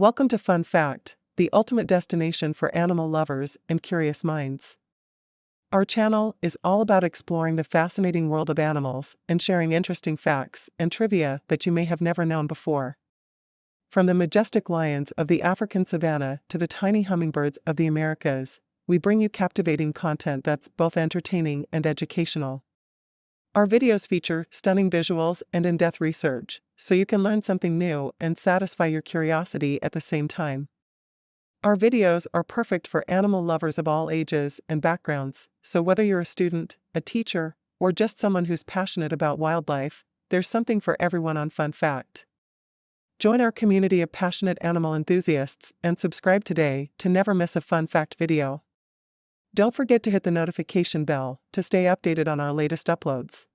Welcome to Fun Fact, the ultimate destination for animal lovers and curious minds. Our channel is all about exploring the fascinating world of animals and sharing interesting facts and trivia that you may have never known before. From the majestic lions of the African savanna to the tiny hummingbirds of the Americas, we bring you captivating content that's both entertaining and educational. Our videos feature stunning visuals and in depth research, so you can learn something new and satisfy your curiosity at the same time. Our videos are perfect for animal lovers of all ages and backgrounds, so whether you're a student, a teacher, or just someone who's passionate about wildlife, there's something for everyone on Fun Fact. Join our community of passionate animal enthusiasts and subscribe today to never miss a Fun Fact video. Don't forget to hit the notification bell to stay updated on our latest uploads.